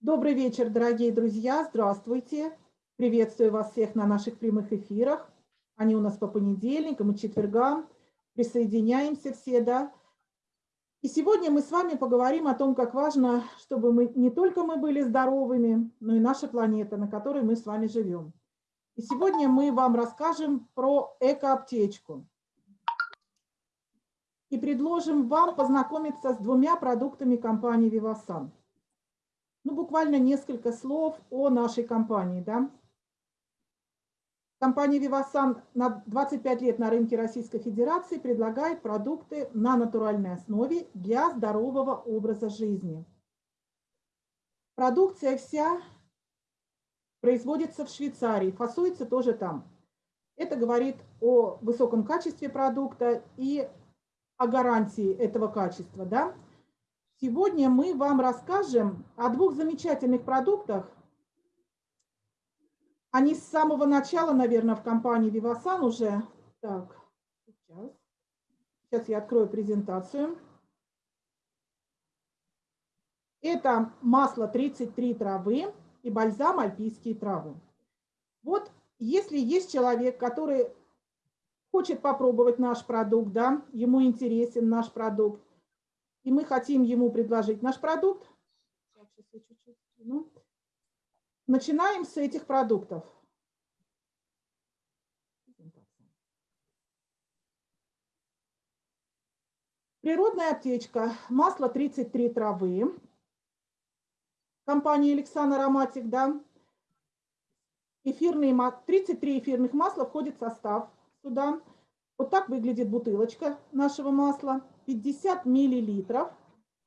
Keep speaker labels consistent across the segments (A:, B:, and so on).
A: Добрый вечер, дорогие друзья, здравствуйте. Приветствую вас всех на наших прямых эфирах. Они у нас по понедельникам и четвергам. Присоединяемся все, да. И сегодня мы с вами поговорим о том, как важно, чтобы мы не только мы были здоровыми, но и наша планета, на которой мы с вами живем. И сегодня мы вам расскажем про экоаптечку. И предложим вам познакомиться с двумя продуктами компании Vivasan. Ну, буквально несколько слов о нашей компании. Да? Компания Vivasan на 25 лет на рынке Российской Федерации предлагает продукты на натуральной основе для здорового образа жизни. Продукция вся производится в Швейцарии, фасуется тоже там. Это говорит о высоком качестве продукта и о гарантии этого качества. Да? Сегодня мы вам расскажем о двух замечательных продуктах. Они с самого начала, наверное, в компании Vivasan уже. Так, сейчас. Сейчас я открою презентацию. Это масло 33 травы и бальзам альпийские травы. Вот если есть человек, который хочет попробовать наш продукт, да, ему интересен наш продукт, и мы хотим ему предложить наш продукт, начинаем с этих продуктов. Природная аптечка, масло 33 травы, компании Александр Ароматик, да. Эфирные, 33 эфирных масла входит в состав сюда. Вот так выглядит бутылочка нашего масла, 50 миллилитров.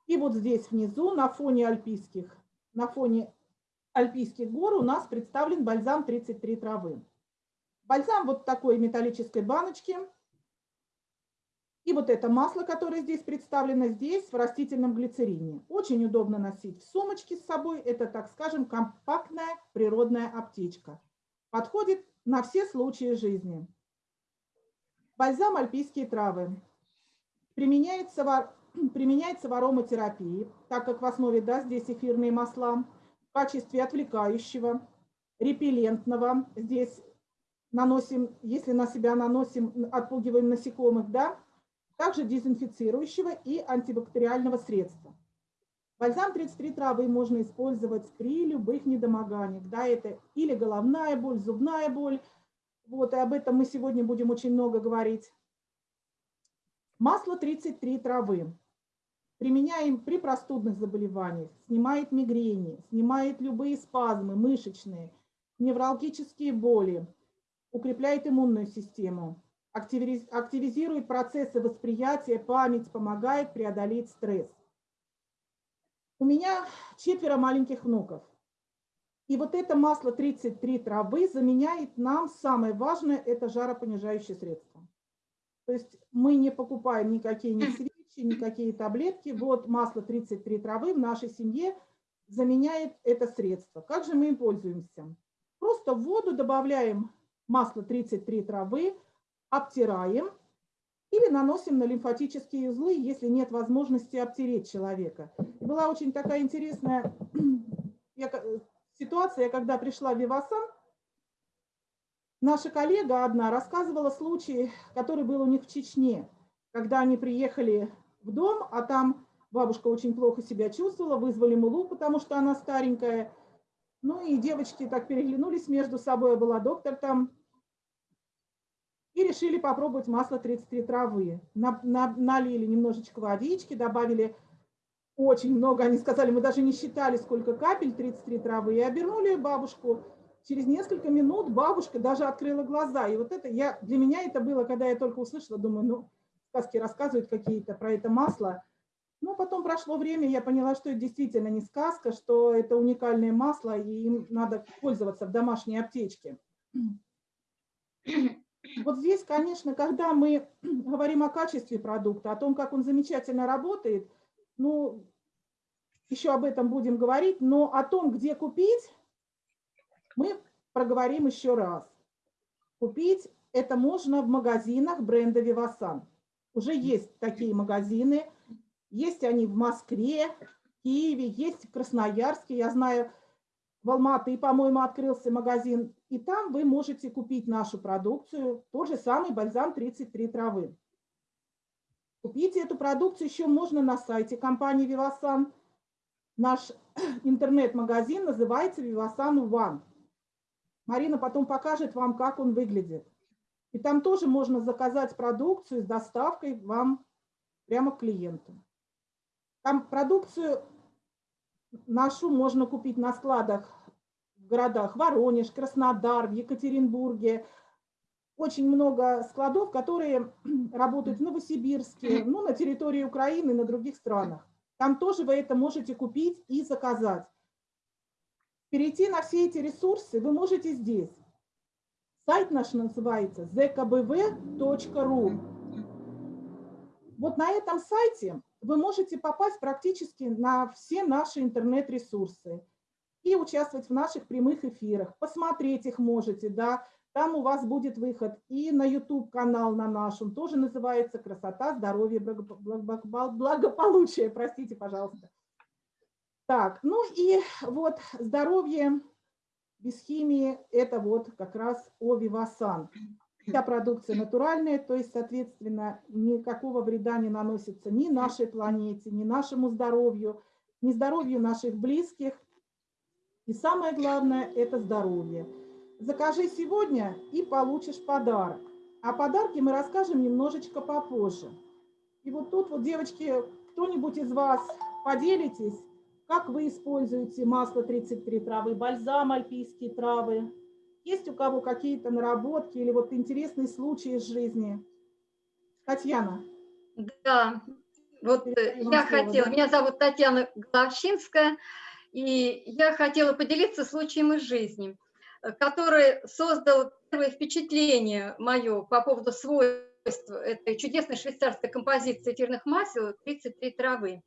A: И вот здесь внизу на фоне альпийских, на фоне альпийских гор у нас представлен бальзам 33 травы. Бальзам вот такой металлической баночки – и вот это масло, которое здесь представлено, здесь в растительном глицерине. Очень удобно носить в сумочке с собой. Это, так скажем, компактная природная аптечка. Подходит на все случаи жизни. Бальзам альпийские травы. Применяется в, применяется в ароматерапии, так как в основе да, здесь эфирные масла, в качестве отвлекающего, репеллентного. Здесь наносим, если на себя наносим, отпугиваем насекомых, да, также дезинфицирующего и антибактериального средства. Бальзам 33 травы можно использовать при любых недомоганиях. Да, это или головная боль, зубная боль. Вот, и об этом мы сегодня будем очень много говорить. Масло 33 травы. Применяем при простудных заболеваниях. Снимает мигрени, снимает любые спазмы мышечные, невралгические боли, укрепляет иммунную систему, активизирует процессы восприятия, память, помогает преодолеть стресс. У меня четверо маленьких внуков. И вот это масло 33 травы заменяет нам самое важное, это жаропонижающее средство. То есть мы не покупаем никакие ни свечи, никакие таблетки. Вот масло 33 травы в нашей семье заменяет это средство. Как же мы им пользуемся? Просто в воду добавляем масло 33 травы, обтираем или наносим на лимфатические узлы, если нет возможности обтереть человека. Была очень такая интересная ситуация, когда пришла в Вивасан, наша коллега одна рассказывала случай, который был у них в Чечне, когда они приехали в дом, а там бабушка очень плохо себя чувствовала, вызвали мулу, потому что она старенькая. Ну и девочки так переглянулись между собой, была доктор там, и решили попробовать масло 33 травы. На, на, налили немножечко водички, добавили очень много. Они сказали, мы даже не считали, сколько капель 33 травы. И обернули бабушку. Через несколько минут бабушка даже открыла глаза. И вот это я, для меня это было, когда я только услышала, думаю, ну, сказки рассказывают какие-то про это масло. Но потом прошло время, я поняла, что это действительно не сказка, что это уникальное масло, и им надо пользоваться в домашней аптечке. Вот здесь, конечно, когда мы говорим о качестве продукта, о том, как он замечательно работает, ну, еще об этом будем говорить, но о том, где купить, мы проговорим еще раз. Купить это можно в магазинах бренда Vivasan. Уже есть такие магазины, есть они в Москве, Киеве, есть в Красноярске. Я знаю, в Алматы, по-моему, открылся магазин. И там вы можете купить нашу продукцию, тот же самый бальзам 33 травы. Купить эту продукцию еще можно на сайте компании Vivasan. Наш интернет-магазин называется Vivasan One. Марина потом покажет вам, как он выглядит. И там тоже можно заказать продукцию с доставкой вам прямо к клиенту. Там продукцию нашу можно купить на складах в городах Воронеж, Краснодар, в Екатеринбурге. Очень много складов, которые работают в Новосибирске, ну, на территории Украины, на других странах. Там тоже вы это можете купить и заказать. Перейти на все эти ресурсы вы можете здесь. Сайт наш называется zkbv.ru. Вот на этом сайте вы можете попасть практически на все наши интернет-ресурсы и участвовать в наших прямых эфирах. Посмотреть их можете, да, там у вас будет выход и на YouTube-канал на нашем, тоже называется «Красота, здоровье, благополучие», простите, пожалуйста. Так, ну и вот здоровье без химии – это вот как раз Овивасан. Вся продукция натуральная, то есть, соответственно, никакого вреда не наносится ни нашей планете, ни нашему здоровью, ни здоровью наших близких. И самое главное – это здоровье. Закажи сегодня и получишь подарок. О подарке мы расскажем немножечко попозже. И вот тут вот, девочки, кто-нибудь из вас поделитесь, как вы используете масло 33 травы, бальзам альпийские травы, есть у кого какие-то наработки или вот интересные случаи из жизни? Татьяна.
B: Да, вот э, я слово, хотела, да? меня зовут Татьяна Головчинская, и я хотела поделиться случаем из жизни, который создал первое впечатление мое по поводу свойств этой чудесной швейцарской композиции эфирных масел «33 травы».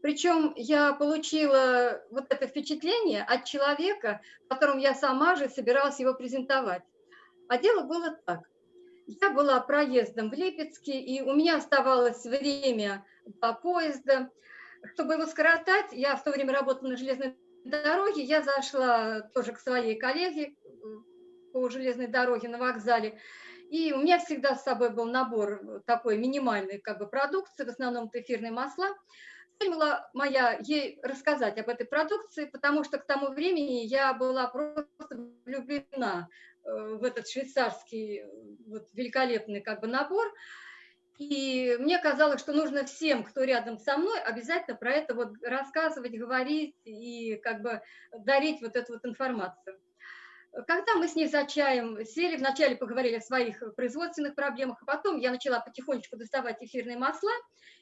B: Причем я получила вот это впечатление от человека, которому я сама же собиралась его презентовать. А дело было так. Я была проездом в Липецке, и у меня оставалось время до поезда. Чтобы его скоротать, я в то время работала на железной дороге, я зашла тоже к своей коллеге по железной дороге на вокзале, и у меня всегда с собой был набор такой минимальной как бы продукции, в основном эфирные масла была моя ей рассказать об этой продукции, потому что к тому времени я была просто влюблена э, в этот швейцарский вот, великолепный как бы набор. И мне казалось, что нужно всем, кто рядом со мной, обязательно про это вот рассказывать, говорить и как бы дарить вот эту вот информацию. Когда мы с ней за чаем сели, вначале поговорили о своих производственных проблемах, а потом я начала потихонечку доставать эфирные масла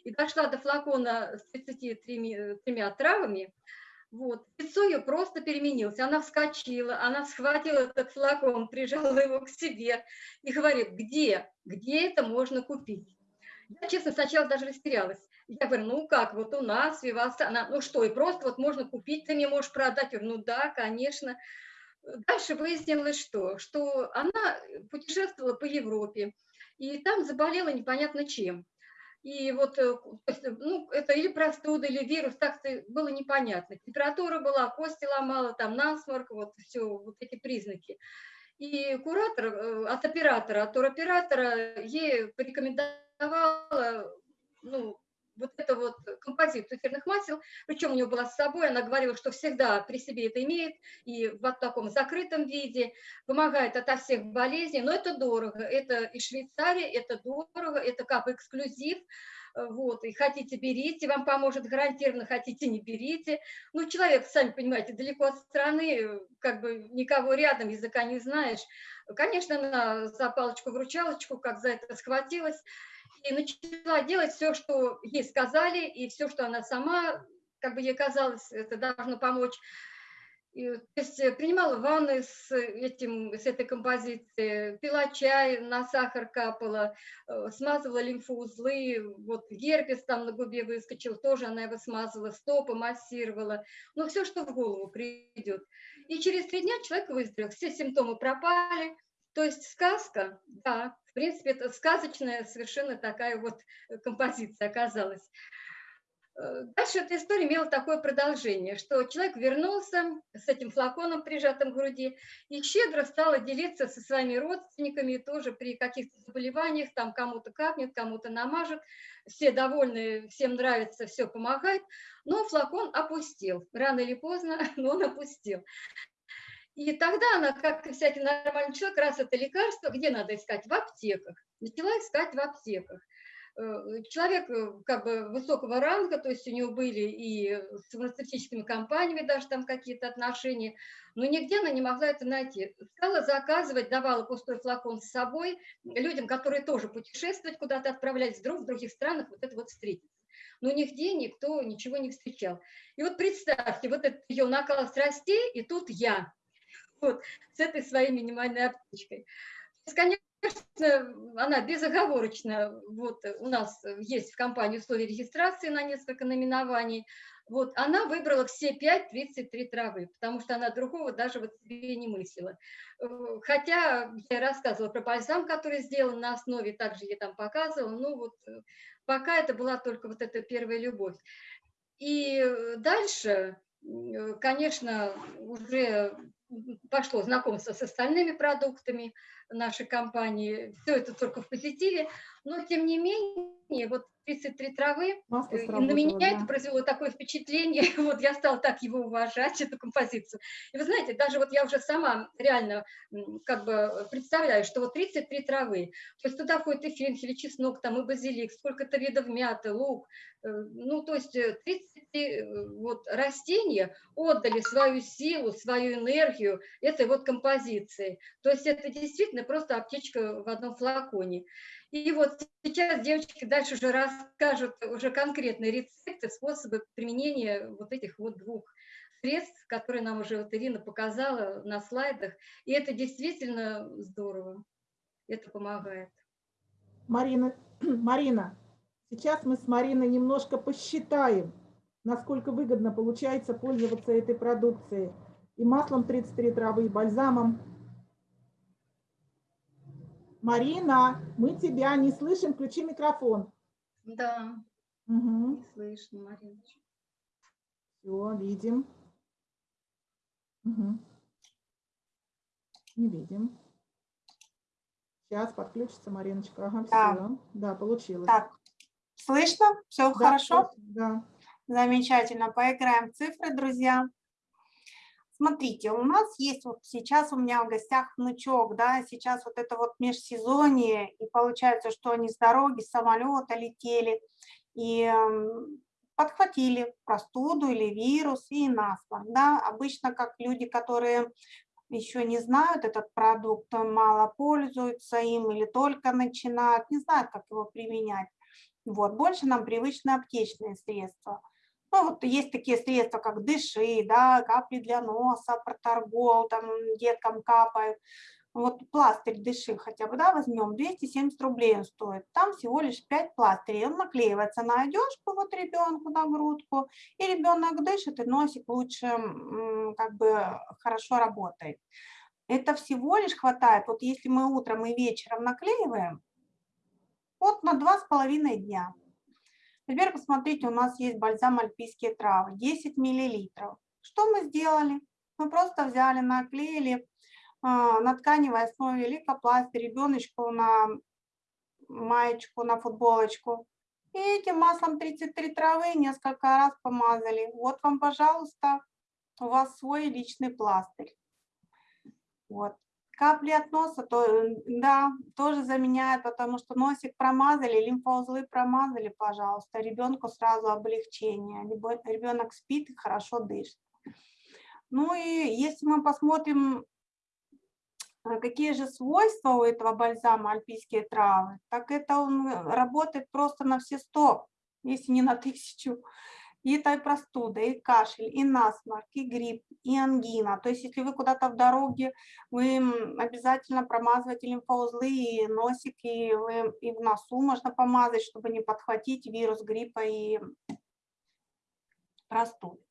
B: и дошла до флакона с 33 тремя травами, вот. Лицо ее просто переменилось. Она вскочила, она схватила этот флакон, прижала его к себе и говорит, где, где это можно купить? Я, честно, сначала даже растерялась. Я говорю, ну как, вот у нас, Виваса, она, ну что, и просто вот можно купить, ты мне можешь продать? Я говорю, ну да, конечно. Дальше выяснилось, что, что она путешествовала по Европе, и там заболела непонятно чем. И вот, э, ну, это или простуда, или вирус, так было непонятно. Температура была, кости ломала, там насморк, вот все, вот эти признаки. И куратор э, от оператора, от туроператора ей порекомендовала, ну, вот это вот композицию эфирных масел, причем у нее была с собой, она говорила, что всегда при себе это имеет, и в таком закрытом виде, помогает ото всех болезней, но это дорого, это и Швейцария, это дорого, это как эксклюзив, вот, и хотите, берите, вам поможет гарантированно, хотите, не берите. Ну, человек, сами понимаете, далеко от страны, как бы никого рядом, языка не знаешь. Конечно, она за палочку-вручалочку, как за это схватилась, и начала делать все, что ей сказали, и все, что она сама, как бы ей казалось, это должно помочь. И, то есть э, принимала ванны с, этим, с этой композицией, пила чай, на сахар капала, э, смазывала лимфоузлы, вот герпес там на губе выскочил, тоже она его смазывала, стопы массировала, ну все, что в голову придет. И через три дня человек выздоровел, все симптомы пропали, то есть сказка, да, принципе, это сказочная совершенно такая вот композиция оказалась. Э, дальше эта история имела такое продолжение, что человек вернулся с этим флаконом, прижатым к груди, и щедро стала делиться со своими родственниками, тоже при каких-то заболеваниях, там кому-то капнет, кому-то намажет, все довольны, всем нравится, все помогает, но флакон опустил, рано или поздно, но он опустил. И тогда она, как и всякий нормальный человек, раз это лекарство, где надо искать? В аптеках. Начала искать в аптеках. Э, человек э, как бы высокого ранга, то есть у него были и с фармацевтическими компаниями даже там какие-то отношения, но нигде она не могла это найти. Стала заказывать, давала пустой флакон с собой людям, которые тоже путешествовать куда-то отправлялись, вдруг в других странах вот это вот встретиться. Но нигде никто ничего не встречал. И вот представьте, вот этот ее накал страстей, и тут я, вот, с этой своей минимальной аптечкой. Конечно, она безоговорочно, вот у нас есть в компании условия регистрации на несколько наименований, вот она выбрала все 5-33 травы, потому что она другого даже вот себе не мыслила. Хотя я рассказывала про бальзам, который сделан на основе, также я там показывала, ну вот пока это была только вот эта первая любовь. И дальше, конечно, уже пошло знакомство с остальными продуктами нашей компании. Все это только в позитиве, но тем не менее, вот 33 травы, э, на меня да. это произвело такое впечатление, вот я стала так его уважать, эту композицию. И вы знаете, даже вот я уже сама реально как бы представляю, что вот 33 травы, то есть туда входит и фенхель, и чеснок, там и базилик, сколько-то видов мяты, лук, э, ну то есть 33 э, вот растения отдали свою силу, свою энергию этой вот композиции. То есть это действительно просто аптечка в одном флаконе. И вот сейчас девочки дальше уже расскажут уже конкретные рецепты, способы применения вот этих вот двух средств, которые нам уже вот Ирина показала на слайдах. И это действительно здорово. Это помогает.
A: Марина, Марина, сейчас мы с Мариной немножко посчитаем, насколько выгодно получается пользоваться этой продукцией. И маслом 33 травы, и бальзамом Марина, мы тебя не слышим, включи микрофон.
B: Да,
A: угу.
B: не слышно, Марина.
A: Все, видим. Угу. Не видим. Сейчас подключится Мариночка. Ага, да. все. Да, получилось.
C: Так, слышно? Все
A: да,
C: хорошо?
A: Да.
C: Замечательно. Поиграем в цифры, друзья. Смотрите, у нас есть вот сейчас у меня в гостях внучок, да, сейчас вот это вот межсезонье, и получается, что они с дороги, с самолета летели, и подхватили простуду или вирус и насморк, да, обычно как люди, которые еще не знают этот продукт, мало пользуются им или только начинают, не знают, как его применять. Вот, больше нам привычны аптечные средства. Ну, вот есть такие средства, как дыши, да, капли для носа, проторгол, там деткам капают. Вот пластырь дыши хотя бы, да, возьмем, 270 рублей он стоит. Там всего лишь 5 пластырей. Он наклеивается на одежку вот ребенку на грудку, и ребенок дышит, и носик лучше как бы хорошо работает. Это всего лишь хватает, вот если мы утром и вечером наклеиваем, вот на два с половиной дня. Теперь посмотрите, у нас есть бальзам альпийские травы, 10 миллилитров. Что мы сделали? Мы просто взяли, наклеили а, на тканевой основе лейкопластырь ребеночку на маечку, на футболочку. И этим маслом 33 травы несколько раз помазали. Вот вам, пожалуйста, у вас свой личный пластырь. Вот. Капли от носа, то, да, тоже заменяет, потому что носик промазали, лимфоузлы промазали, пожалуйста, ребенку сразу облегчение. Ребенок спит и хорошо дышит. Ну и если мы посмотрим, э, какие же свойства у этого бальзама альпийские травы, так это он работает просто на все сто, если не на тысячу и и простуда, и кашель, и насморк, и грипп, и ангина. То есть если вы куда-то в дороге, вы обязательно промазываете лимфоузлы и носик, и, вы, и в носу можно помазать, чтобы не подхватить вирус гриппа и простуды.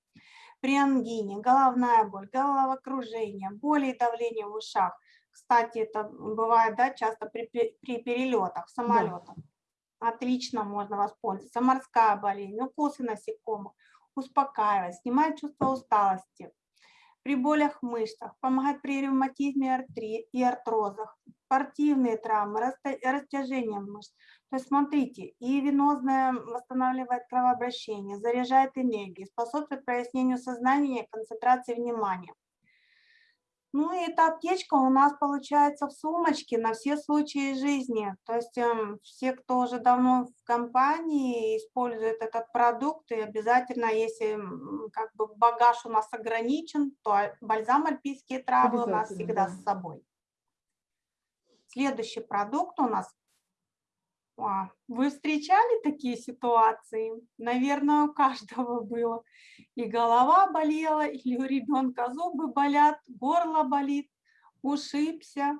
C: При ангине, головная боль, головокружение, боли и давление в ушах. Кстати, это бывает да, часто при, при перелетах самолетах. Да Отлично можно воспользоваться. Морская болезнь, укусы насекомых, успокаивает, снимает чувство усталости. При болях в мышцах, помогает при ревматизме и артрозах, спортивные травмы, растяжение мышц. То есть смотрите, и венозное восстанавливает кровообращение, заряжает энергию, способствует прояснению сознания и концентрации внимания. Ну и эта аптечка у нас получается в сумочке на все случаи жизни. То есть э, все, кто уже давно в компании использует этот продукт, и обязательно, если как бы багаж у нас ограничен, то бальзам альпийские травы у нас всегда да. с собой. Следующий продукт у нас а, вы встречали такие ситуации? Наверное, у каждого было. И голова болела, или у ребенка зубы болят, горло болит, ушибся,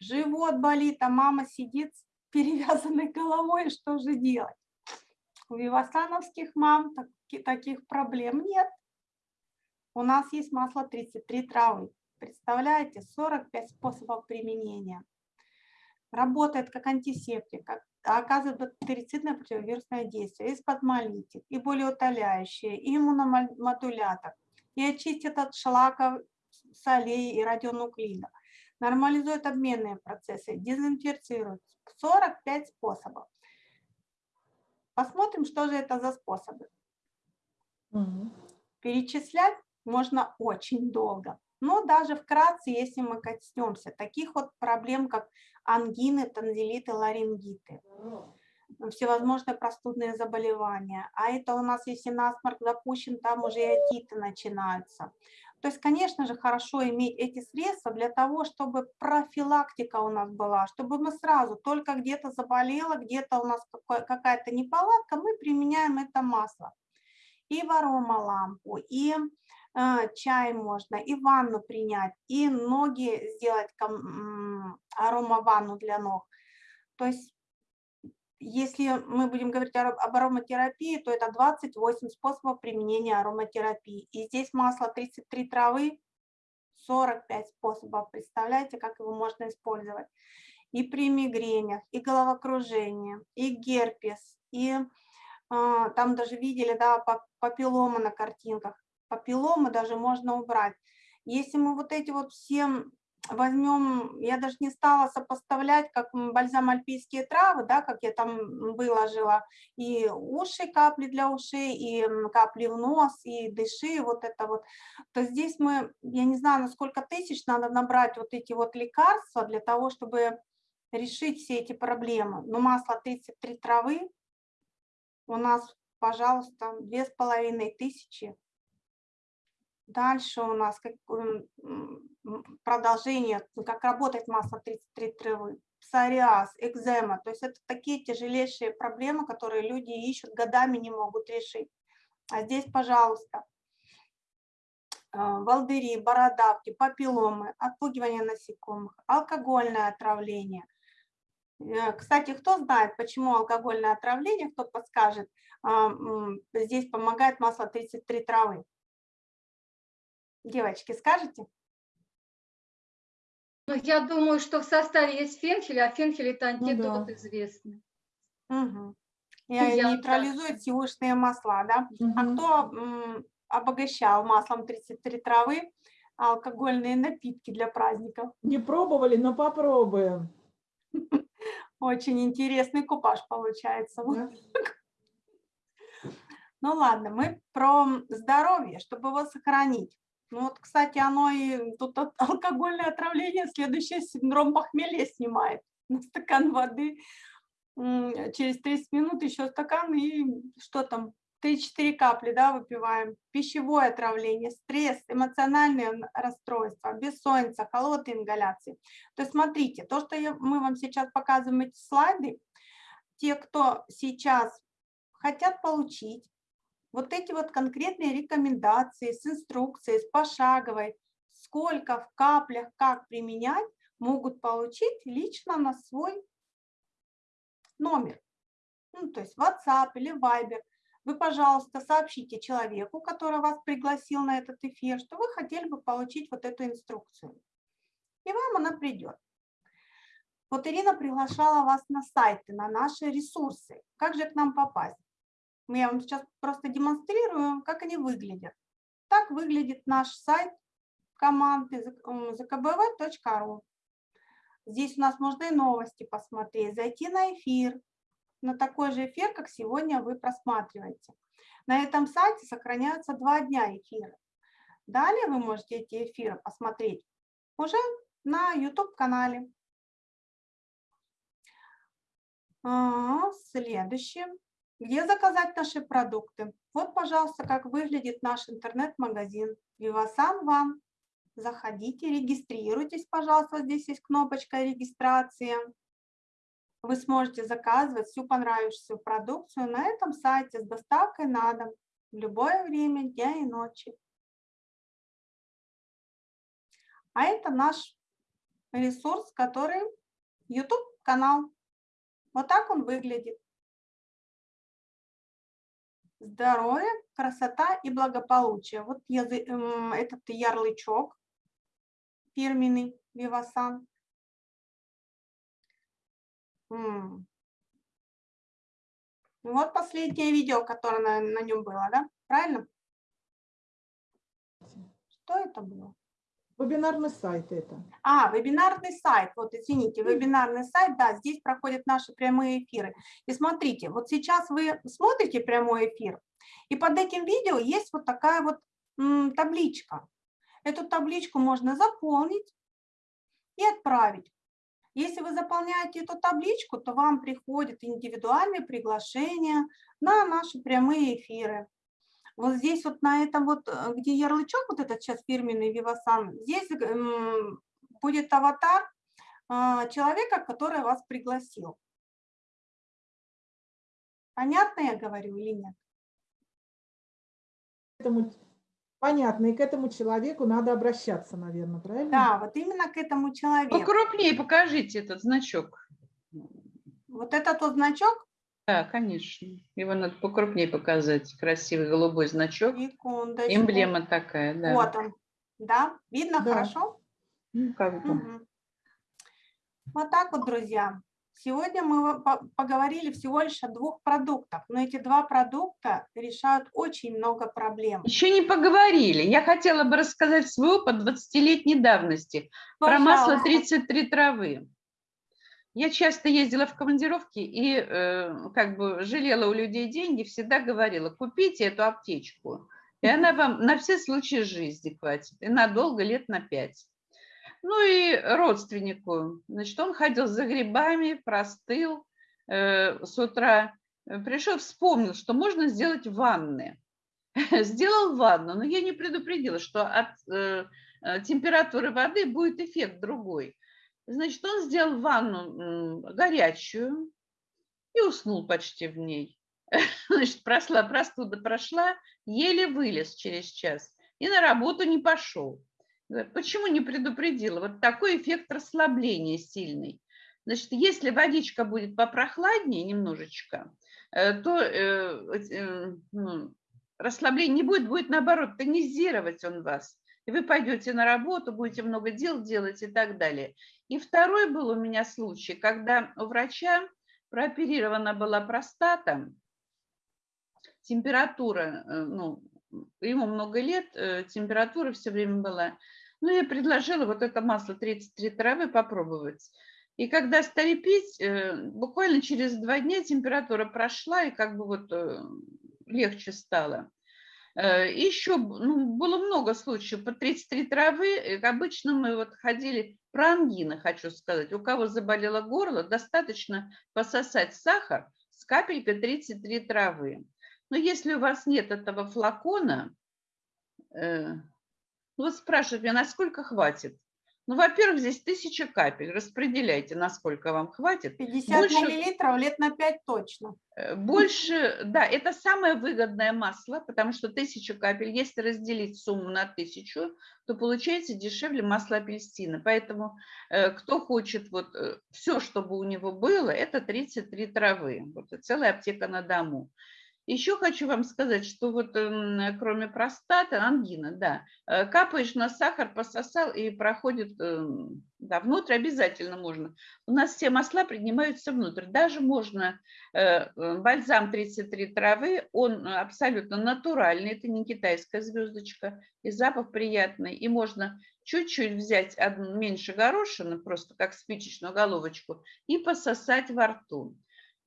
C: живот болит, а мама сидит с перевязанной головой, что же делать? У вивасановских мам таких проблем нет. У нас есть масло 33 травы. Представляете, 45 способов применения. Работает как антисептик, как оказывает бактерицидное противовирусное действие, и спазмолитик, и болеутоляющее, и иммуномодулятор, и очистит от шлаков, солей и радионуклидов, нормализует обменные процессы, дезинфицирует. 45 способов. Посмотрим, что же это за способы. Угу. Перечислять можно очень долго. Но даже вкратце, если мы коснемся таких вот проблем, как ангины, танзелиты, ларингиты, всевозможные простудные заболевания. А это у нас, если насморк запущен, там уже и отиты начинаются. То есть, конечно же, хорошо иметь эти средства для того, чтобы профилактика у нас была, чтобы мы сразу, только где-то заболело, где-то у нас какая-то неполадка, мы применяем это масло. И в аромалампу, и чай можно, и ванну принять, и ноги сделать аромаванну для ног. То есть, если мы будем говорить об ароматерапии, то это 28 способов применения ароматерапии. И здесь масло 33 травы, 45 способов. Представляете, как его можно использовать. И при мигренях, и головокружение, и герпес, и а, там даже видели, да, папиллома на картинках папилломы даже можно убрать. Если мы вот эти вот все возьмем, я даже не стала сопоставлять, как бальзам альпийские травы, да, как я там выложила, и уши, капли для ушей, и капли в нос, и дыши, вот это вот, то здесь мы, я не знаю, на сколько тысяч надо набрать вот эти вот лекарства для того, чтобы решить все эти проблемы. Но масло 33 травы у нас, пожалуйста, две с половиной тысячи Дальше у нас как, продолжение, как работает масло 33 травы, псориаз, экзема. То есть это такие тяжелейшие проблемы, которые люди ищут, годами не могут решить. А здесь, пожалуйста, а, волдыри, бородавки, папилломы, отпугивание насекомых, алкогольное отравление. Э, кстати, кто знает, почему алкогольное отравление, кто подскажет, а, здесь помогает масло 33 травы. Девочки, скажете?
B: Ну, я думаю, что в составе есть фенхель, а фенхель это антидот ну, да. известный.
C: Угу. И нейтрализует сивушные масла, да? Угу. А кто обогащал маслом 33 травы алкогольные напитки для праздников?
A: Не пробовали, но попробуем.
C: Очень интересный купаж получается. Да. Ну ладно, мы про здоровье, чтобы его сохранить. Ну вот, кстати, оно и тут алкогольное отравление, следующий синдром похмелья снимает. На стакан воды через 30 минут еще стакан и что там, 3-4 капли да, выпиваем. Пищевое отравление, стресс, эмоциональные расстройства, бессонница, холодные ингаляции. То есть смотрите, то, что я, мы вам сейчас показываем эти слайды, те, кто сейчас хотят получить вот эти вот конкретные рекомендации с инструкцией, с пошаговой, сколько в каплях, как применять, могут получить лично на свой номер. Ну, то есть WhatsApp или Viber. Вы, пожалуйста, сообщите человеку, который вас пригласил на этот эфир, что вы хотели бы получить вот эту инструкцию. И вам она придет. Вот Ирина приглашала вас на сайты, на наши ресурсы. Как же к нам попасть? Я вам сейчас просто демонстрирую, как они выглядят. Так выглядит наш сайт команды zkbv.ru. Здесь у нас можно и новости посмотреть, зайти на эфир, на такой же эфир, как сегодня вы просматриваете. На этом сайте сохраняются два дня эфира. Далее вы можете эти эфиры посмотреть уже на YouTube-канале. А, следующее. Где заказать наши продукты? Вот, пожалуйста, как выглядит наш интернет-магазин Vivasan One. Заходите, регистрируйтесь, пожалуйста. Здесь есть кнопочка регистрации. Вы сможете заказывать всю понравившуюся продукцию на этом сайте с доставкой на дом в любое время дня и ночи. А это наш ресурс, который YouTube-канал. Вот так он выглядит. Здоровье, красота и благополучие. Вот этот ярлычок фирменный Вивасан. Вот последнее видео, которое на, на нем было, да? Правильно? Что это было?
A: Вебинарный сайт это.
C: А, вебинарный сайт, вот извините, вебинарный сайт, да, здесь проходят наши прямые эфиры. И смотрите, вот сейчас вы смотрите прямой эфир, и под этим видео есть вот такая вот м, табличка. Эту табличку можно заполнить и отправить. Если вы заполняете эту табличку, то вам приходит индивидуальное приглашение на наши прямые эфиры. Вот здесь вот на этом вот, э, где ярлычок, вот этот сейчас фирменный Vivasan, здесь будет аватар а, человека, который вас пригласил. Понятно я говорю или нет?
A: Этому, понятно, и к этому человеку надо обращаться, наверное, правильно?
C: Да, вот именно к этому человеку.
D: Покрупнее покажите этот значок.
C: Вот этот вот значок,
D: да, конечно. Его надо покрупнее показать. Красивый голубой значок.
C: Секундочку.
D: Эмблема такая, да.
C: Вот он. Да, видно
A: Да.
C: хорошо?
D: Ну, как бы.
C: Мгм. Вот так вот, друзья. Сегодня мы по- поговорили всего лишь о двух продуктах, но эти два продукта решают очень много проблем.
D: Еще не поговорили. Я хотела бы рассказать свой опыт 20-летней давности про масло
C: Пожалуйста.
D: 33 травы. Я часто ездила в командировки и э, как бы жалела у людей деньги, всегда говорила, купите эту аптечку, и она вам на все случаи жизни хватит, и надолго, лет на пять. Ну и родственнику, значит, он ходил за грибами, простыл э, с утра, э, пришел, вспомнил, что можно сделать ванны. Сделал ванну, но я не предупредила, что от э, э, температуры воды будет эффект другой. Значит, он сделал ванну горячую и уснул почти в ней. Значит, прошла, простуда прошла, еле вылез через час и на работу не пошел. Почему не предупредила? Вот такой эффект расслабления сильный. Значит, если водичка будет попрохладнее немножечко, э, то э, э, ну, расслабления не будет, будет наоборот тонизировать он вас. И вы пойдете на работу, будете много дел делать и так далее. И второй был у меня случай, когда у врача прооперирована была простата, температура, э, ну, ему много лет, э, температура все время была. Ну, я предложила вот это масло 33 травы попробовать. И когда стали пить, э, буквально через два дня температура прошла, и как бы вот легче стало. Э, и Еще ну, было много случаев по 33 травы. э, Обычно мы вот ходили про ангины, хочу сказать. У кого заболело горло, достаточно пососать сахар с капелькой 33 травы. Но если у вас нет этого флакона, э, ну вот спрашивают меня, насколько хватит? Ну, во-первых, здесь тысяча капель. Распределяйте, насколько вам хватит.
C: 50
D: Больше-
C: миллилитров лет на 5 точно.
D: Э, Больше, да, это самое выгодное масло, потому что тысяча капель, если разделить сумму на тысячу, то получается дешевле масла апельсина. Поэтому э, кто хочет вот все, чтобы у него было, это 33 травы. Вот целая аптека на дому. Еще хочу вам сказать, что вот эм, кроме простаты, ангина, да, э, капаешь на сахар, пососал и проходит эм, да, внутрь обязательно можно. У нас все масла принимаются внутрь. Даже можно э, э бальзам 33 травы, он абсолютно натуральный, это не китайская звездочка, и запах приятный. И можно чуть-чуть взять меньше горошины, просто как спичечную головочку, и пососать во рту.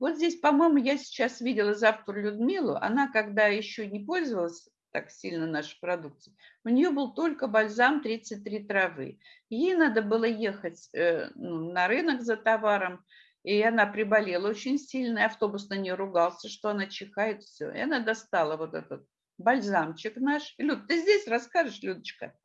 D: Вот здесь, по-моему, я сейчас видела завтра Людмилу. Она, когда еще не пользовалась так сильно нашей продукцией, у нее был только бальзам 33 травы. Ей надо было ехать э, ну, на рынок за товаром, и она приболела очень сильно, и автобус на нее ругался, что она чихает, все. И она достала вот этот бальзамчик наш. Люд, ты здесь расскажешь, Людочка?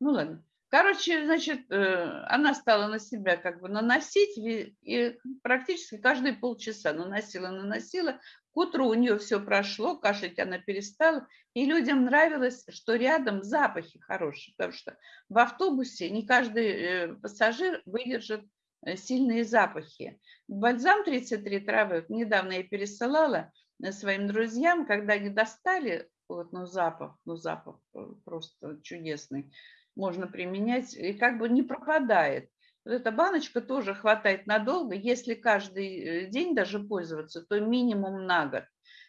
D: Ну ладно. Короче, значит, э, она стала на себя как бы наносить, и практически каждые полчаса наносила, наносила. К утру у нее все прошло, кашлять она перестала, и людям нравилось, что рядом запахи хорошие, потому что в автобусе не каждый э, пассажир выдержит э, сильные запахи. Бальзам 33 травы, недавно я пересылала своим друзьям, когда они достали, вот, ну запах, ну запах просто чудесный, можно применять, и как бы не пропадает. Вот эта баночка тоже хватает надолго. Если каждый э, день даже пользоваться, то минимум на год.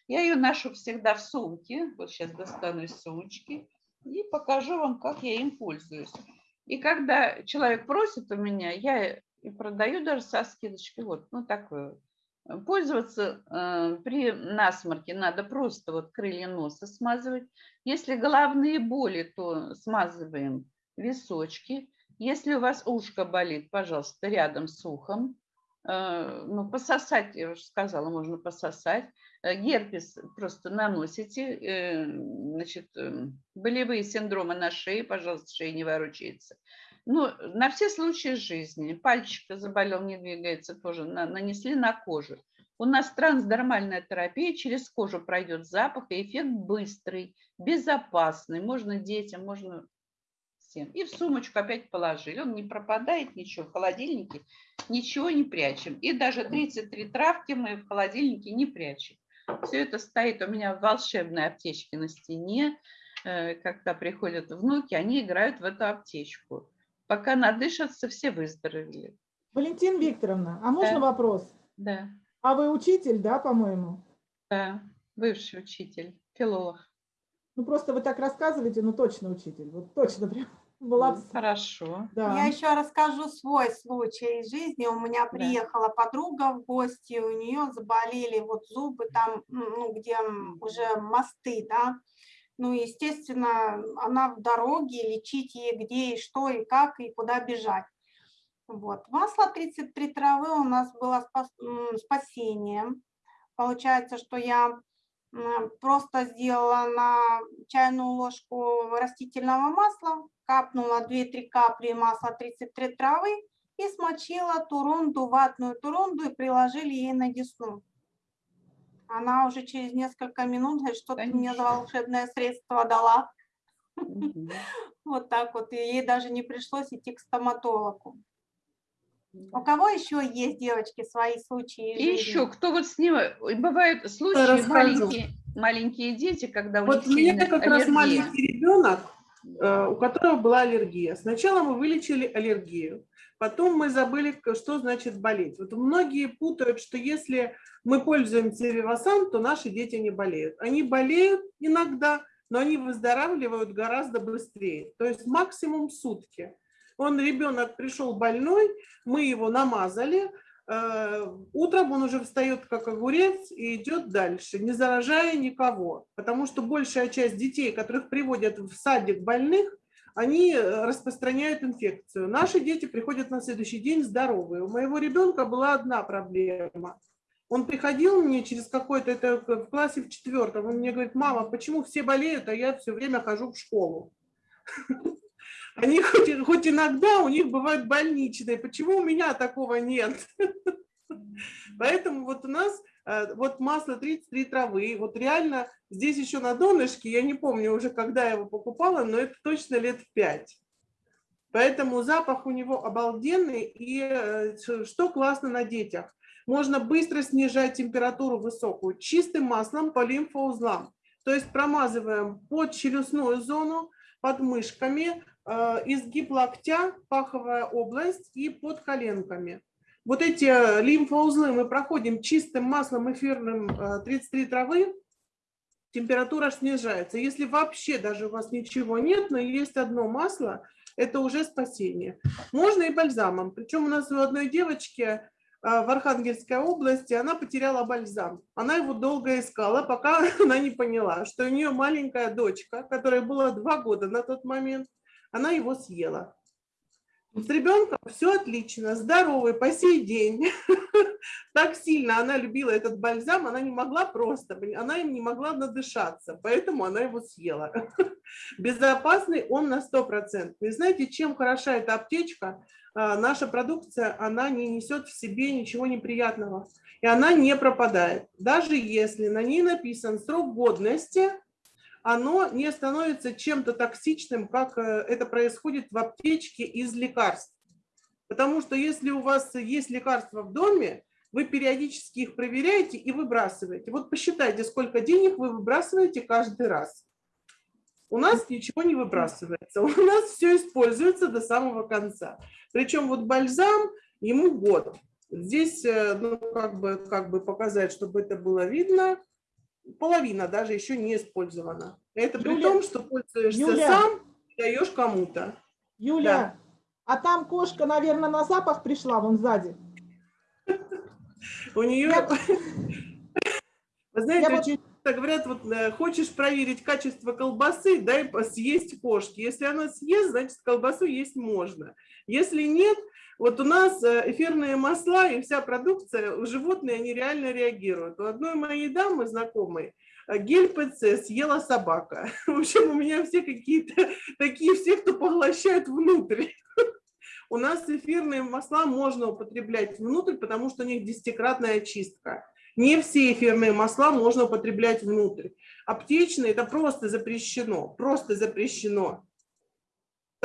D: Я ее ношу всегда в сумке. Вот сейчас достану из сумочки и покажу вам, как я им пользуюсь. И когда человек просит у меня, я и продаю даже со скидочкой. Вот, ну такое. Пользоваться э, при насморке надо просто вот крылья носа смазывать. Если головные боли, то смазываем височки. Если у вас ушко болит, пожалуйста, рядом с ухом. Э, ну, пососать, я уже сказала, можно пососать. Э, герпес просто наносите. Э, значит, болевые синдромы на шее, пожалуйста, шея не ворочается. Ну, на все случаи жизни. Пальчик заболел, не двигается, тоже нанесли на кожу. У нас трансдермальная терапия, через кожу пройдет запах, и эффект быстрый, безопасный. Можно детям, можно всем. И в сумочку опять положили. Он не пропадает ничего в холодильнике, ничего не прячем. И даже 33 травки мы в холодильнике не прячем. Все это стоит у меня в волшебной аптечке на стене. Э, когда приходят внуки, они играют в эту аптечку. Пока надышатся, все выздоровели.
A: Валентина Викторовна, а можно
D: да.
A: вопрос?
D: Да.
A: А вы учитель, да, по-моему?
D: Да, бывший учитель, филолог.
A: Ну, просто вы так рассказываете, ну, точно учитель, вот точно прям. Была...
D: Ну, хорошо.
C: Да. Я еще расскажу свой случай из жизни. У меня приехала да. подруга в гости, у нее заболели вот зубы там, ну, где уже мосты, да. Ну, естественно, она в дороге, лечить ей где и что, и как, и куда бежать. Вот. Масло 33 травы у нас было спас... спасением. Получается, что я просто сделала на чайную ложку растительного масла, капнула 2-3 капли масла 33 травы и смочила турунду, ватную турунду и приложили ей на десну. Она уже через несколько минут что-то мне за волшебное средство дала. Вот так вот. И ей даже не пришлось идти к стоматологу. У кого еще есть, девочки, свои случаи?
D: И еще, кто вот с ним, бывают случаи, маленькие, маленькие дети, когда
E: у вот них меня как аллергия. раз маленький ребенок, э, у которого была аллергия. Сначала мы вылечили аллергию, потом мы забыли, что значит болеть. Вот многие путают, что если мы пользуемся Вивасан, то наши дети не болеют. Они болеют иногда, но они выздоравливают гораздо быстрее, то есть максимум сутки. Он, ребенок пришел больной, мы его намазали, э, утром он уже встает как огурец и идет дальше, не заражая никого. Потому что большая часть детей, которых приводят в садик больных, они э, распространяют инфекцию. Наши дети приходят на следующий день здоровые. У моего ребенка была одна проблема. Он приходил мне через какой-то, это в классе в четвертом, он мне говорит, мама, почему все болеют, а я все время хожу в школу? Они хоть, хоть иногда у них бывают больничные. Почему у меня такого нет? Поэтому вот у нас э, вот масло 33 травы, вот реально здесь еще на донышке, я не помню уже, когда я его покупала, но это точно лет 5. Поэтому запах у него обалденный. И э, что классно на детях. можно быстро снижать температуру высокую чистым маслом по лимфоузлам. То есть промазываем под челюстную зону, под мышками, изгиб локтя, паховая область и под коленками. Вот эти лимфоузлы мы проходим чистым маслом эфирным э, 33 травы, температура снижается. Если вообще даже у вас ничего нет, но есть одно масло, это уже спасение. Можно и бальзамом. Причем у нас у одной девочки в Архангельской области, она потеряла бальзам. Она его долго искала, пока она не поняла, что у нее маленькая дочка, которая была два года на тот момент, она его съела. С ребенком все отлично, здоровый по сей день. Так сильно она любила этот бальзам, она не могла просто, она им не могла надышаться, поэтому она его съела. Безопасный он на 100%. И знаете, чем хороша эта аптечка? А, наша продукция, она не несет в себе ничего неприятного. И она не пропадает. Даже если на ней написан срок годности, оно не становится чем-то токсичным, как э, это происходит в аптечке из лекарств. Потому что если у вас есть лекарства в доме, вы периодически их проверяете и выбрасываете. Вот посчитайте, сколько денег вы выбрасываете каждый раз. У нас ничего не выбрасывается, у нас все используется до самого конца. Причем вот бальзам, ему год. Здесь, э, ну, как бы, как бы показать, чтобы это было видно, половина даже еще не использована. Это Юля, при том, что пользуешься Юля, сам и даешь кому-то.
A: Юля, да. а там кошка, наверное, на запах пришла вон сзади.
E: У нее... Вы знаете, говорят, вот э, хочешь проверить качество колбасы, дай съесть кошки. Если она съест, значит колбасу есть можно. Если нет, вот у нас э, эфирные масла и вся продукция, у животных они реально реагируют. У одной моей дамы знакомой э, гель ПЦ съела собака. В общем, у меня все какие-то такие, все, кто поглощают внутрь. У нас эфирные масла можно употреблять внутрь, потому что у них десятикратная очистка. Не все эфирные масла можно употреблять внутрь. Аптечные – это просто запрещено, просто запрещено.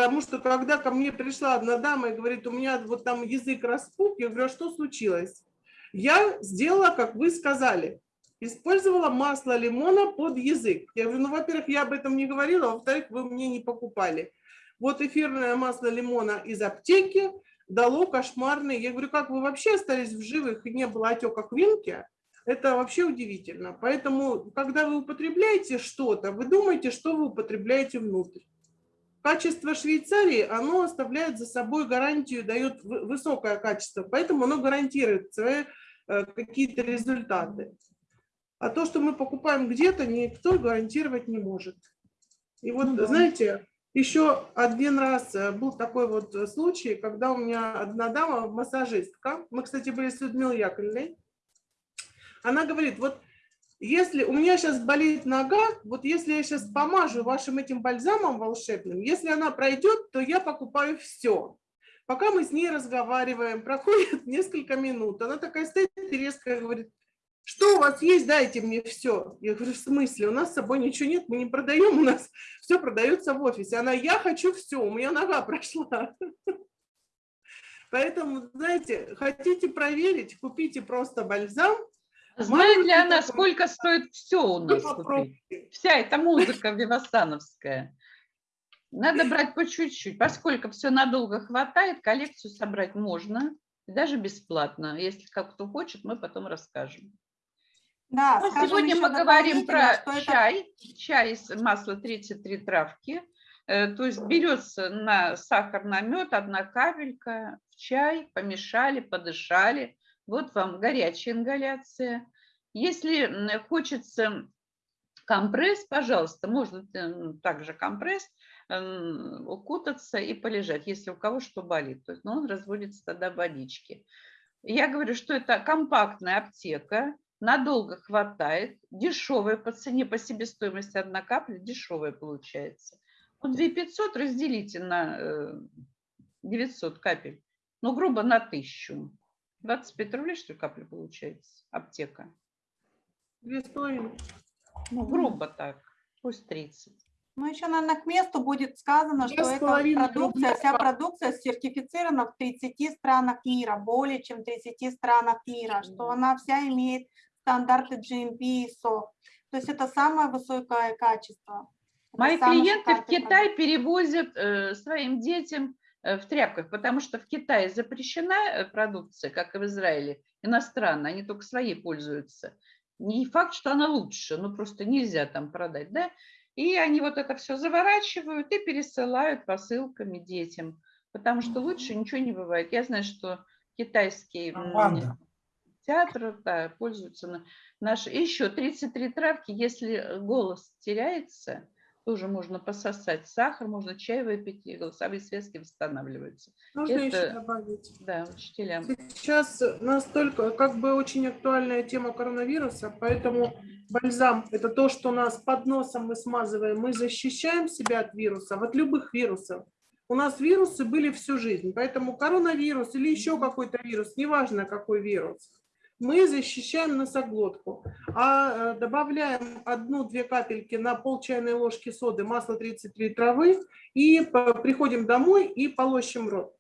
E: Потому что когда ко мне пришла одна дама и говорит, у меня вот там язык распух, я говорю, а что случилось? Я сделала, как вы сказали, использовала масло лимона под язык. Я говорю, ну, во-первых, я об этом не говорила, а во-вторых, вы мне не покупали. Вот эфирное масло лимона из аптеки дало кошмарный. Я говорю, как вы вообще остались в живых и не было отека квинки? Это вообще удивительно. Поэтому, когда вы употребляете что-то, вы думаете, что вы употребляете внутрь. Качество Швейцарии, оно оставляет за собой гарантию, дает высокое качество, поэтому оно гарантирует свои э, какие-то результаты. А то, что мы покупаем где-то, никто гарантировать не может. И вот, ну, знаете, еще один раз э, был такой вот случай, когда у меня одна дама, массажистка, мы, кстати, были с Людмилой Яковлевной, она говорит, вот если у меня сейчас болит нога, вот если я сейчас помажу вашим этим бальзамом волшебным, если она пройдет, то я покупаю все. Пока мы с ней разговариваем, проходит несколько минут, она такая стоит и резко говорит, что у вас есть, дайте мне все. Я говорю, в смысле, у нас с собой ничего нет, мы не продаем, у нас все продается в офисе. Она, я хочу все, у меня нога прошла. Поэтому, знаете, хотите проверить, купите просто бальзам,
D: Знает ли она, сколько стоит все у нас купить? Вся эта музыка вивасановская. Надо брать по чуть-чуть, поскольку все надолго хватает, коллекцию собрать можно, даже бесплатно. Если кто хочет, мы потом расскажем. Да, ну, сегодня мы говорим про чай, это... чай из масла 33 травки. Э, то есть берется на сахар, на мед, одна капелька в чай, помешали, подышали, вот вам горячая ингаляция. Если хочется компресс, пожалуйста, можно также компресс укутаться и полежать, если у кого что болит. То есть, ну, он разводится тогда в водичке. Я говорю, что это компактная аптека, надолго хватает, дешевая по цене, по себестоимости одна капля, дешевая получается. Ну, 2500 разделите на 900 э, капель, ну, грубо на 1000. 25 рублей, что ли, капля получается? Аптека.
E: Две с половиной.
D: Ну, грубо так. Пусть 30.
C: Ну, еще, наверное, к месту будет сказано, что эта продукция, вся продукция сертифицирована в 30 странах мира, более чем 30 странах мира, что она вся имеет стандарты GMP и ISO. То есть это самое высокое качество.
D: Мои клиенты в Китай перевозят э, своим детям в тряпках, потому что в Китае запрещена э, продукция, как и в Израиле, иностранная, они только свои пользуются. Не факт, что она лучше, но просто нельзя там продать, да? И они вот это все заворачивают и пересылают посылками детям, потому что лучше ничего не бывает. Я знаю, что китайский
F: Пропаганда.
D: театр да, пользуются на наши. И еще 33 травки, если голос теряется, тоже можно пососать сахар, можно чай выпить, и голосовые связки восстанавливаются.
E: Нужно
D: Это-
E: еще добавить.
D: Да, учителям.
E: Сейчас настолько, как бы очень актуальная тема коронавируса, поэтому бальзам – это то, что нас под носом мы смазываем, мы защищаем себя от вирусов, от любых вирусов. У нас вирусы были всю жизнь, поэтому коронавирус или еще какой-то вирус, неважно какой вирус, мы защищаем носоглотку, а э, добавляем одну-две капельки на пол чайной ложки соды масла 33 травы и приходим домой и полощем рот.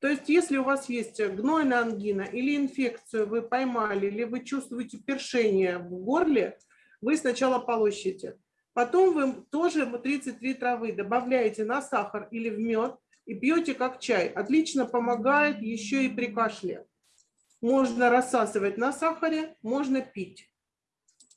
E: То есть, если у вас есть гнойная ангина или инфекцию вы поймали, или вы чувствуете першение в горле, вы сначала полощите. Потом вы тоже 33 травы добавляете на сахар или в мед и пьете как чай. Отлично помогает еще и при кашле. Можно рассасывать на сахаре, можно пить.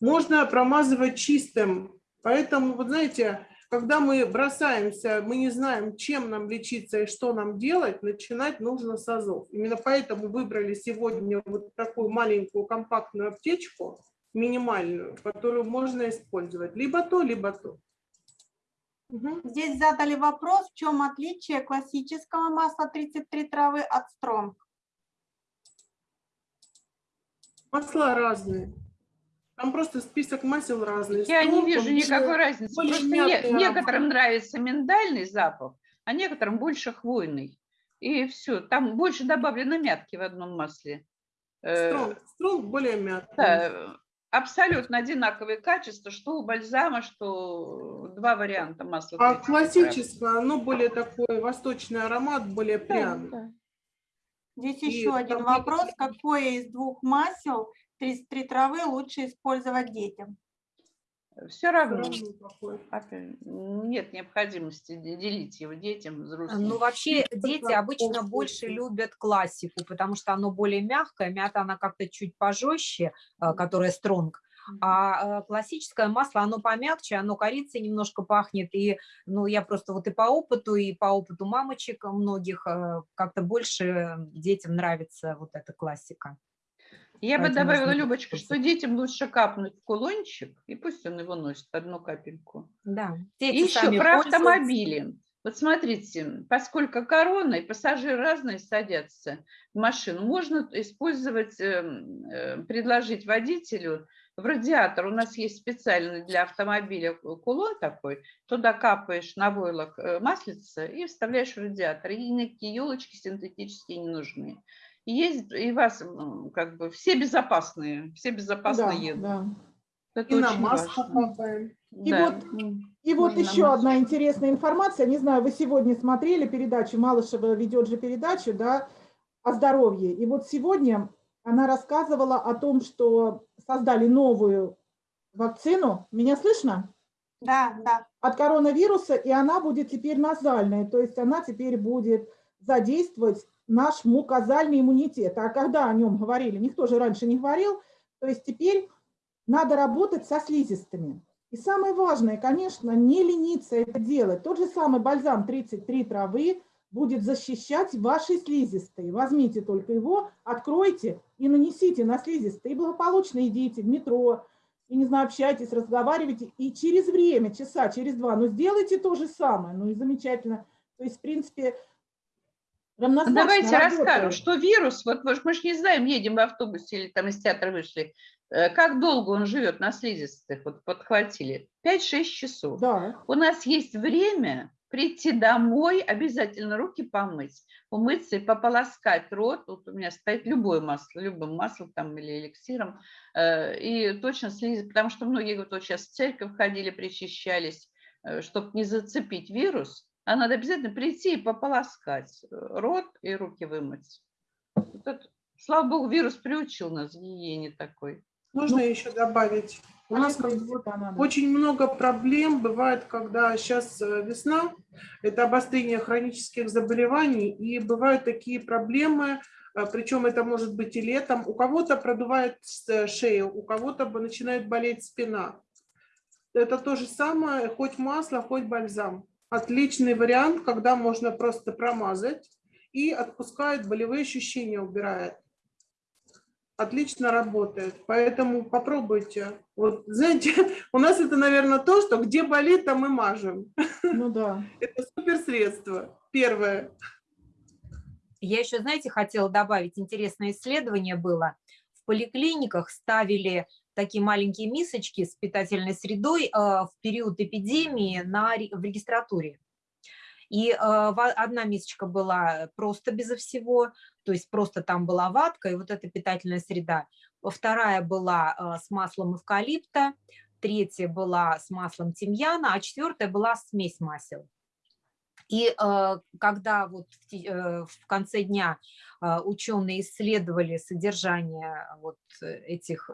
E: Можно промазывать чистым. Поэтому, вот знаете, когда мы бросаемся, мы не знаем, чем нам лечиться и что нам делать, начинать нужно с азов. Именно поэтому выбрали сегодня вот такую маленькую компактную аптечку, минимальную, которую можно использовать. Либо то, либо то.
C: Здесь задали вопрос, в чем отличие классического масла 33 травы от стронг.
E: Масла разные. Там просто список масел разный.
D: Я не вижу никакой разницы. Просто не- некоторым нравится миндальный запах, а некоторым больше хвойный. И все, там больше добавлено мятки в одном масле. Э,
E: Стронг, стронг более мягкий.
D: Да, абсолютно одинаковые качества, что у бальзама, что два варианта масла.
E: А
D: 33
E: классическое, оно более такой восточный аромат, более
D: Да,
E: пряный.
D: да.
C: Здесь
E: И
C: еще один вопрос, какое из двух масел 33 травы лучше использовать детям?
D: Все равно. Нет необходимости де- делить его детям, взрослым.
G: Ну, вообще, дети обычно больше любят классику, потому что оно более мягкое, мята она как-то чуть пожестче, э, которая стронг, а э, классическое масло, оно помягче, оно корицей немножко пахнет, и, ну, я просто вот и по опыту, и по опыту мамочек многих э, как-то больше детям нравится вот эта классика.
D: Я бы
G: Поэтому
D: добавила,
G: нужно
D: Любочка, что детям лучше капнуть в кулончик, и пусть он его носит, одну капельку.
G: Да.
D: И
G: Дети
D: еще
G: сами
D: про автомобили. Вот смотрите, поскольку корона и пассажиры разные садятся в машину, можно использовать, эм, э, предложить водителю в радиатор. У нас есть специальный для автомобиля кулон такой. Туда капаешь на войлок э, маслица и вставляешь в радиатор. И никакие елочки синтетические не нужны. И есть и вас как бы все безопасные, все безопасно
A: Да,
D: едут.
A: да.
D: Это
E: И на маску капаем.
A: И
D: Да.
A: вот-. И вот
D: Можно
A: еще одна интересная информация. Не знаю, вы сегодня смотрели передачу, Малышева ведет же передачу, да, о здоровье. И вот сегодня она рассказывала о том, что создали новую вакцину. Меня слышно?
C: Да, да.
A: От коронавируса, и она будет теперь назальная. То есть она теперь будет задействовать наш мукозальный иммунитет. А когда о нем говорили, никто же раньше не говорил. То есть теперь надо работать со слизистыми. И самое важное, конечно, не лениться это делать. Тот же самый бальзам 33 травы будет защищать ваши слизистые. Возьмите только его, откройте и нанесите на слизистые. И благополучно идите в метро, и, не знаю, общайтесь, разговаривайте. И через время, часа, через два, ну, сделайте то же самое. Ну, и замечательно. То есть, в принципе, равнозначно
D: Давайте
A: работает.
D: расскажем, что вирус, вот мы же не знаем, едем в автобусе или там из театра вышли, э, как долго он живет на слизистых, вот подхватили, 5-6 часов.
A: Да.
D: У нас есть время прийти домой, обязательно руки помыть, умыться и пополоскать рот. Вот у меня стоит любое масло, любым маслом там или эликсиром. э, И точно слизь, потому что многие говорят, вот сейчас в церковь ходили, причащались, чтобы не зацепить вирус, а надо обязательно прийти и пополоскать э, рот и руки вымыть. Вот это, слава богу, вирус приучил нас к гигиене такой.
E: Можно еще добавить? У нас как очень много проблем бывает, когда сейчас весна, это обострение хронических заболеваний, и бывают такие проблемы, а, причем это может быть и летом. У кого-то продувает шею, у кого-то начинает болеть спина. Это то же самое, хоть масло, хоть бальзам. Отличный вариант, когда можно просто промазать и отпускает болевые ощущения, убирает. Отлично работает, поэтому попробуйте. Вот, знаете, у нас это, наверное, то, что где болит, там и мажем.
A: Ну да.
E: Это супер средство. Первое.
G: Я еще, знаете, хотела добавить, интересное исследование было. В поликлиниках ставили такие маленькие мисочки с питательной средой э, в период эпидемии на, в регистратуре. И э, одна мисочка была просто безо всего, то есть просто там была ватка и вот эта питательная среда. Вторая была э, с маслом эвкалипта, третья была с маслом тимьяна, а четвертая была смесь масел. И э, когда вот в, конце дня ученые исследовали содержание вот этих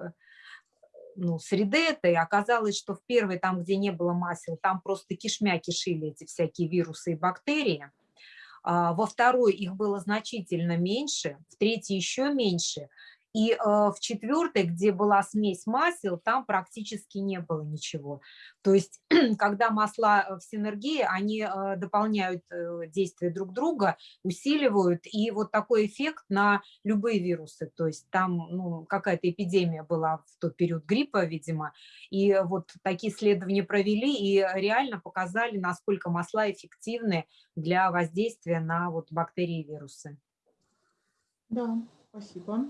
G: ну, среды этой, оказалось, что в первой, там, где не было масел, там просто кишмя кишили эти всякие вирусы и бактерии. А, во второй их было значительно меньше, в третьей еще меньше, и э, в четвертой, где была смесь масел, там практически не было ничего. То есть, когда масла э, в синергии, они э, дополняют действия друг друга, усиливают, и вот такой эффект на любые вирусы. То есть там ну, какая-то эпидемия была в тот период гриппа, видимо, и вот такие исследования провели и реально показали, насколько масла эффективны для воздействия на вот бактерии и вирусы.
A: Да, спасибо.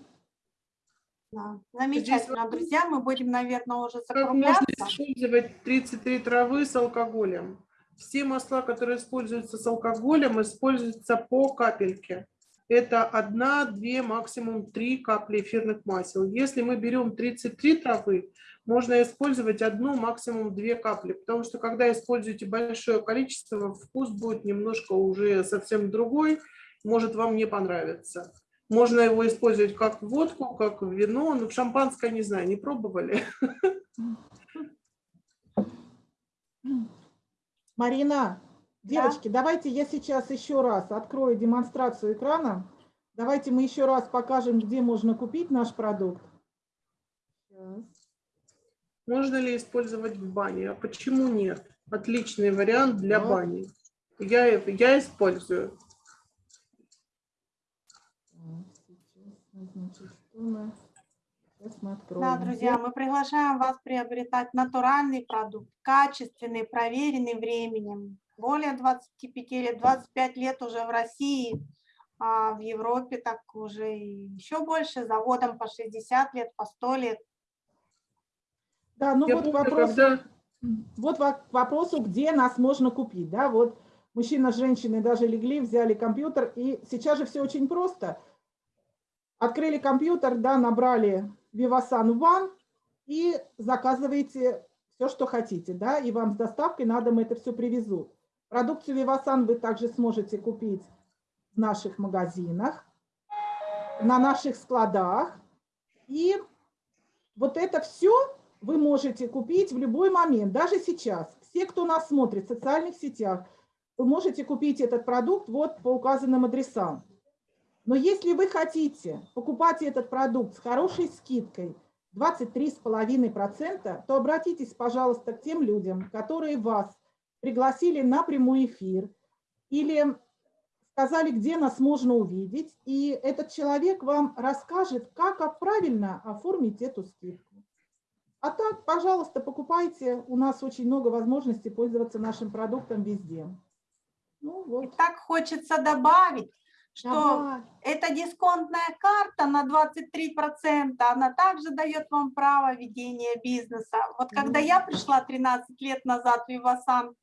C: Да. Замечательно, друзья, мы будем, наверное, уже
E: закругляться. Как можно использовать 33 травы с алкоголем? Все масла, которые используются с алкоголем, используются по капельке. Это одна, две, максимум три капли эфирных масел. Если мы берем 33 травы, можно использовать одну, максимум две капли, потому что когда используете большое количество, вкус будет немножко уже совсем другой, может вам не понравиться. Можно его использовать как водку, как вино, но шампанское, не знаю, не пробовали.
A: Марина, девочки, да? давайте я сейчас еще раз открою демонстрацию экрана. Давайте мы еще раз покажем, где можно купить наш продукт.
E: Сейчас. Можно ли использовать в бане? А почему нет? Отличный вариант для вот. бани. Я, я использую.
C: Значит, что мы... Сейчас мы откроем. Да, друзья, мы приглашаем вас приобретать натуральный продукт, качественный, проверенный временем. Более 25 лет, 25 лет уже в России, а в Европе так уже еще больше, заводом по 60 лет, по 100 лет.
A: Да, ну Я вот помню, вопрос, когда... вот к вопросу, где нас можно купить. Да, вот мужчина с женщиной даже легли, взяли компьютер, и сейчас же все очень просто – Открыли компьютер, да, набрали Vivasan One и заказываете все, что хотите, да, и вам с доставкой на дом это все привезут. Продукцию Vivasan вы также сможете купить в наших магазинах, на наших складах. И вот это все вы можете купить в любой момент, даже сейчас. Все, кто нас смотрит в социальных сетях, вы можете купить этот продукт вот по указанным адресам. Но если вы хотите покупать этот продукт с хорошей скидкой 23,5%, то обратитесь, пожалуйста, к тем людям, которые вас пригласили на прямой эфир или сказали, где нас можно увидеть, и этот человек вам расскажет, как правильно оформить эту скидку. А так, пожалуйста, покупайте. У нас очень много возможностей пользоваться нашим продуктом везде.
C: Ну, вот. И так хочется добавить, что ага. эта дисконтная карта на 23%, она также дает вам право ведения бизнеса. Вот когда я пришла 13 лет назад в Вивасан,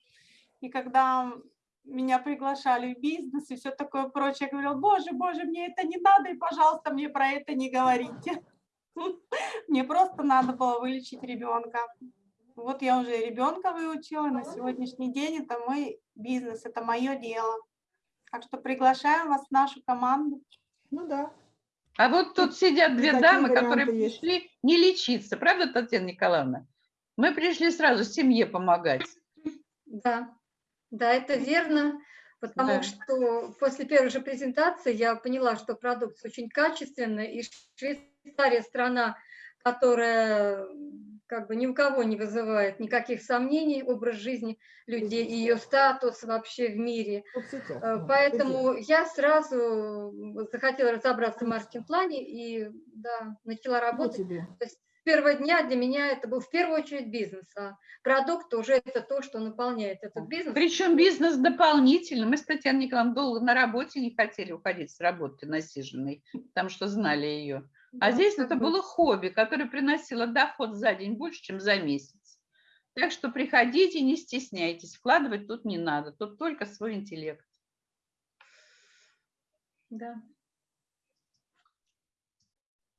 C: и когда меня приглашали в бизнес и все такое прочее, я говорила, боже, боже, мне это не надо, и, пожалуйста, мне про это не говорите. Мне просто надо было вылечить ребенка. Вот я уже ребенка выучила, на сегодняшний день это мой бизнес, это мое дело. Так что приглашаем вас в нашу команду.
A: Ну да.
D: А вот тут сидят две
A: такие
D: дамы, которые
A: есть.
D: пришли не лечиться. Правда, Татьяна Николаевна? Мы пришли сразу семье помогать.
B: Да, да, это верно, потому
D: Да.
B: что после первой же презентации я поняла, что продукт очень качественный, и Швейцария страна, которая как бы ни у кого не вызывает никаких сомнений, образ жизни людей и ее статус вообще в мире. Э, Поэтому я сразу захотела разобраться в маркетинг-плане и да, начала работать.
A: тебе.
B: С первого дня для меня это был в первую очередь бизнес, а продукт уже это то, что наполняет этот бизнес.
D: Причем бизнес дополнительно. Мы с Татьяной Николаевной долго на работе не хотели уходить с работы насиженной, потому что знали ее. А здесь это
B: бы.
D: было хобби, которое приносило доход за день больше, чем за месяц. Так что приходите, не стесняйтесь, вкладывать тут не надо, тут только свой интеллект.
B: Да.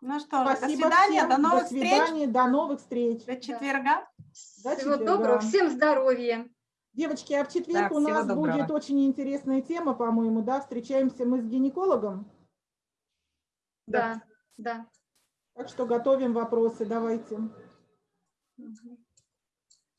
C: Ну что, ж, до
A: Спасибо
C: свидания,
A: всем.
C: до новых встреч,
A: свидания, до новых встреч.
C: до четверга.
A: До
B: Всего
A: четверга.
B: доброго, всем здоровья.
A: Девочки, а в четверг
G: Да,
A: у нас
G: доброго.
A: будет очень интересная тема, по-моему, да? Встречаемся мы с гинекологом,
B: Да, да.
A: Так что готовим вопросы, давайте.
B: Мгм.